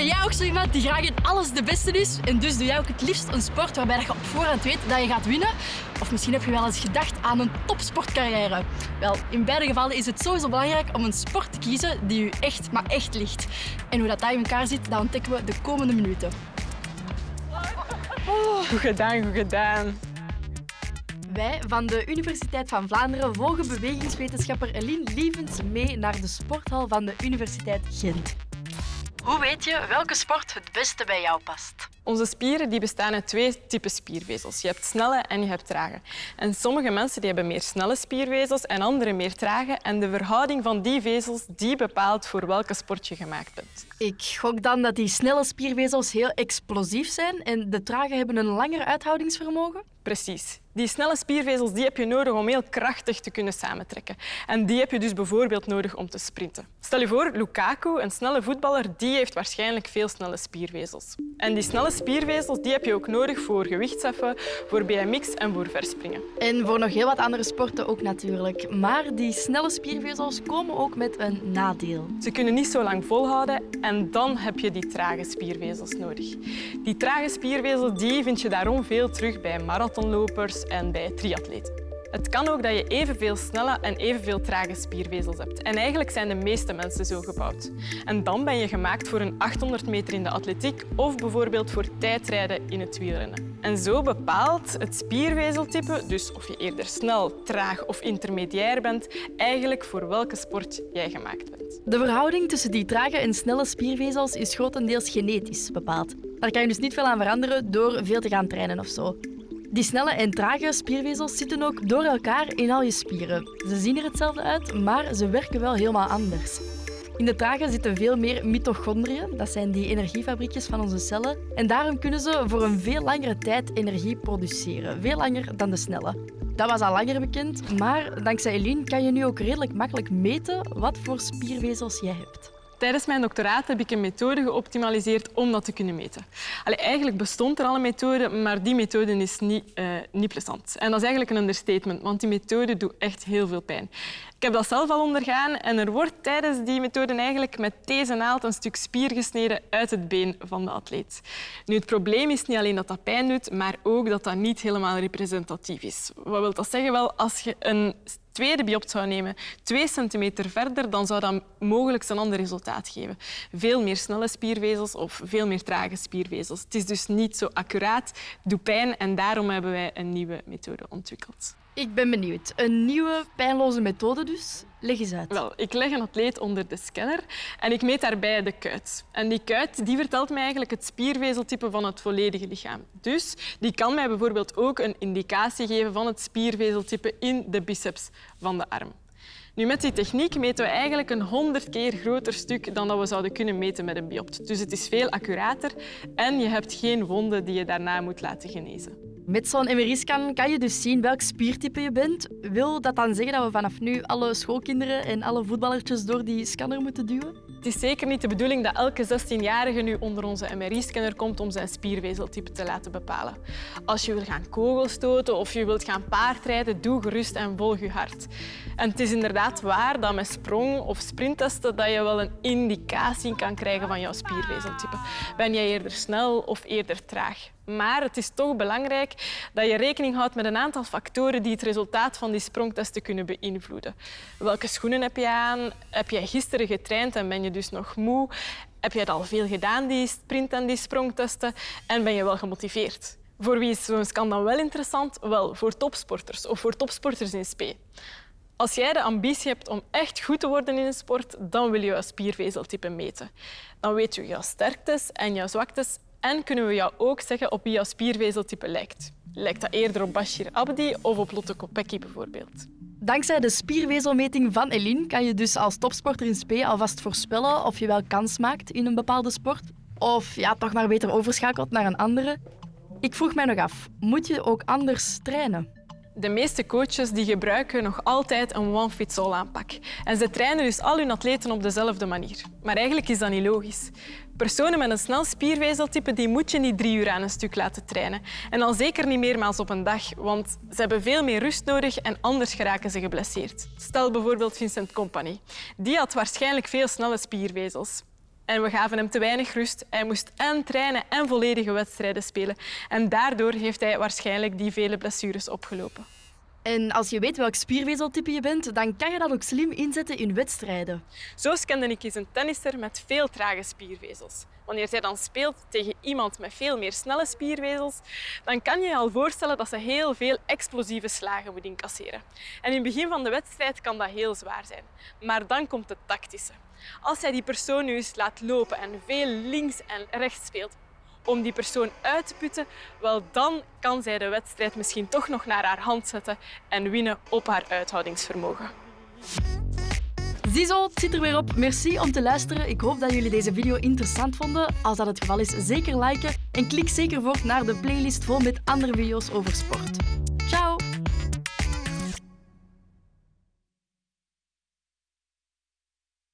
Ben jij ook zo iemand die graag in alles de beste is? En dus doe jij ook het liefst een sport waarbij je op voorhand weet dat je gaat winnen? Of misschien heb je wel eens gedacht aan een topsportcarrière. Wel, in beide gevallen is het sowieso belangrijk om een sport te kiezen die u echt, maar echt ligt. En hoe dat, dat in elkaar zit, dat ontdekken we de komende minuten. Goed gedaan, goed gedaan. Wij van de Universiteit van Vlaanderen volgen bewegingswetenschapper Eline Lievens mee naar de sporthal van de Universiteit Gent. Hoe weet je welke sport het beste bij jou past? Onze spieren die bestaan uit twee typen spiervezels. Je hebt snelle en je hebt trage. En sommige mensen die hebben meer snelle spiervezels en andere meer trage. En de verhouding van die vezels die bepaalt voor welke sport je gemaakt bent. Ik gok dan dat die snelle spiervezels heel explosief zijn en de trage hebben een langer uithoudingsvermogen? Precies. Die snelle spiervezels die heb je nodig om heel krachtig te kunnen samentrekken. En die heb je dus bijvoorbeeld nodig om te sprinten. Stel je voor, Lukaku, een snelle voetballer, die heeft waarschijnlijk veel snelle spiervezels. En die snelle spiervezels die heb je ook nodig voor gewichtsheffen, voor BMX en voor verspringen. En voor nog heel wat andere sporten ook natuurlijk. Maar die snelle spiervezels komen ook met een nadeel. Ze kunnen niet zo lang volhouden en dan heb je die trage spiervezels nodig. Die trage spiervezels die vind je daarom veel terug bij marathonlopers en bij triatleten. Het kan ook dat je evenveel snelle en evenveel trage spiervezels hebt. En eigenlijk zijn de meeste mensen zo gebouwd. En dan ben je gemaakt voor een 800 meter in de atletiek of bijvoorbeeld voor tijdrijden in het wielrennen. En zo bepaalt het spiervezeltype, dus of je eerder snel, traag of intermediair bent, eigenlijk voor welke sport jij gemaakt bent. De verhouding tussen die trage en snelle spiervezels is grotendeels genetisch bepaald. Daar kan je dus niet veel aan veranderen door veel te gaan trainen of zo. Die snelle en trage spiervezels zitten ook door elkaar in al je spieren. Ze zien er hetzelfde uit, maar ze werken wel helemaal anders. In de trage zitten veel meer mitochondriën, dat zijn die energiefabriekjes van onze cellen. En daarom kunnen ze voor een veel langere tijd energie produceren, veel langer dan de snelle. Dat was al langer bekend, maar dankzij Eline kan je nu ook redelijk makkelijk meten wat voor spiervezels jij hebt. Tijdens mijn doctoraat heb ik een methode geoptimaliseerd om dat te kunnen meten. Eigenlijk bestond er al een methode, maar die methode is niet, uh, niet plezant. En dat is eigenlijk een understatement, want die methode doet echt heel veel pijn. Ik heb dat zelf al ondergaan en er wordt tijdens die methode eigenlijk met deze naald een stuk spier gesneden uit het been van de atleet. Nu, het probleem is niet alleen dat dat pijn doet, maar ook dat dat niet helemaal representatief is. Wat wil dat zeggen? Wel, als je een tweede biopt zou nemen, twee centimeter verder, dan zou dat mogelijk een ander resultaat geven. Veel meer snelle spiervezels of veel meer trage spiervezels. Het is dus niet zo accuraat, doet pijn en daarom hebben wij een nieuwe methode ontwikkeld. Ik ben benieuwd. Een nieuwe pijnloze methode dus. Leg eens uit. Wel, ik leg een atleet onder de scanner en ik meet daarbij de kuit. En die kuit die vertelt mij eigenlijk het spiervezeltype van het volledige lichaam. Dus die kan mij bijvoorbeeld ook een indicatie geven van het spiervezeltype in de biceps van de arm. Nu, met die techniek meten we eigenlijk een honderd keer groter stuk dan dat we zouden kunnen meten met een biopt. Dus het is veel accurater en je hebt geen wonden die je daarna moet laten genezen. Met zo'n MRI-scan kan je dus zien welk spiertype je bent. Wil dat dan zeggen dat we vanaf nu alle schoolkinderen en alle voetballertjes door die scanner moeten duwen? Het is zeker niet de bedoeling dat elke 16-jarige nu onder onze MRI-scanner komt om zijn spiervezeltype te laten bepalen. Als je wil gaan kogelstoten of je wilt gaan paardrijden, doe gerust en volg je hart. En het is inderdaad waar dat met sprong- of sprinttesten dat je wel een indicatie kan krijgen van jouw spiervezeltype. Ben jij eerder snel of eerder traag? Maar het is toch belangrijk dat je rekening houdt met een aantal factoren die het resultaat van die sprongtesten kunnen beïnvloeden. Welke schoenen heb je aan? Heb jij gisteren getraind en ben je dus nog moe? Heb je al veel gedaan, die sprint- en die sprongtesten? En ben je wel gemotiveerd? Voor wie is zo'n scan dan wel interessant? Wel, voor topsporters of voor topsporters in spe. Als jij de ambitie hebt om echt goed te worden in een sport, dan wil je je spiervezeltype meten. Dan weet je jouw sterktes en jouw zwaktes en kunnen we jou ook zeggen op wie jouw spiervezeltype lijkt. Lijkt dat eerder op Bashir Abdi of op Lotte Kopecky bijvoorbeeld? Dankzij de spiervezelmeting van Eline kan je dus als topsporter in spe alvast voorspellen of je wel kans maakt in een bepaalde sport. Of ja, toch maar beter overschakelt naar een andere. Ik vroeg mij nog af, moet je ook anders trainen? De meeste coaches die gebruiken nog altijd een one-fits-all aanpak. En ze trainen dus al hun atleten op dezelfde manier. Maar eigenlijk is dat niet logisch. Personen met een snel spiervezeltype die moet je niet drie uur aan een stuk laten trainen. En al zeker niet meermaals op een dag, want ze hebben veel meer rust nodig en anders geraken ze geblesseerd. Stel bijvoorbeeld Vincent Company. Die had waarschijnlijk veel snelle spiervezels. En we gaven hem te weinig rust. Hij moest en trainen en volledige wedstrijden spelen. En daardoor heeft hij waarschijnlijk die vele blessures opgelopen. En als je weet welk spiervezeltype je bent, dan kan je dat ook slim inzetten in wedstrijden. Zo scande ik eens een tennisser met veel trage spiervezels. Wanneer zij dan speelt tegen iemand met veel meer snelle spiervezels, dan kan je je al voorstellen dat ze heel veel explosieve slagen moet incasseren. En in het begin van de wedstrijd kan dat heel zwaar zijn. Maar dan komt het tactische. Als zij die persoon nu eens laat lopen en veel links en rechts speelt, om die persoon uit te putten, wel dan kan zij de wedstrijd misschien toch nog naar haar hand zetten en winnen op haar uithoudingsvermogen. Ziezo, het zit er weer op. Merci om te luisteren. Ik hoop dat jullie deze video interessant vonden. Als dat het geval is, zeker liken en klik zeker voor naar de playlist vol met andere video's over sport.